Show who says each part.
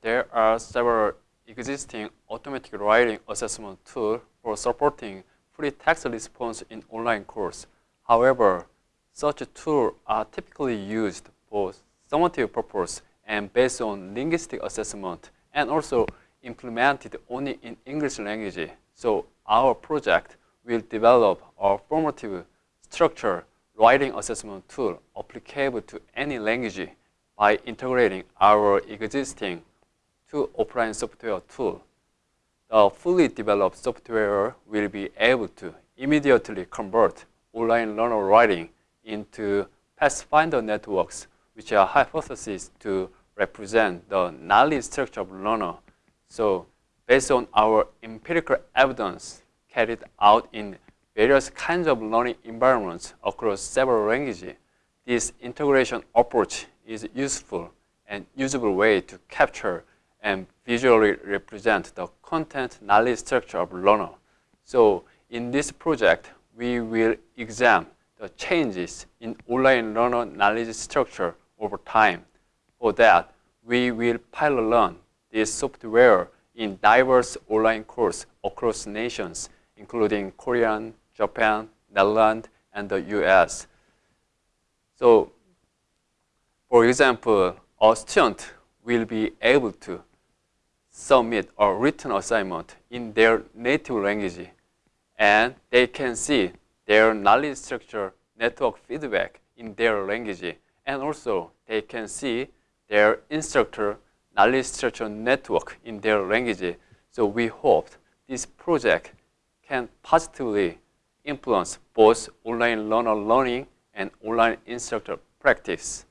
Speaker 1: there are several existing automatic writing assessment tools for supporting free text response in online course. However, such tools are typically used for summative purpose and based on linguistic assessment and also implemented only in English language. So our project will develop a formative structure writing assessment tool applicable to any language by integrating our existing two offline software tool. The fully developed software will be able to immediately convert online learner writing into Pathfinder networks, which are hypotheses to represent the knowledge structure of learner. So based on our empirical evidence carried out in various kinds of learning environments across several languages, this integration approach is useful and usable way to capture and visually represent the content knowledge structure of learner. So in this project, we will examine the changes in online learner knowledge structure over time. For that, we will pilot learn this software in diverse online courses across nations, including Korean, Japan, Netherlands, and the US. So, for example, a student will be able to submit a written assignment in their native language, and they can see their knowledge structure network feedback in their language, and also they can see their instructor knowledge structure network in their language. So we hope this project can positively influence both online learner learning and online instructor practice.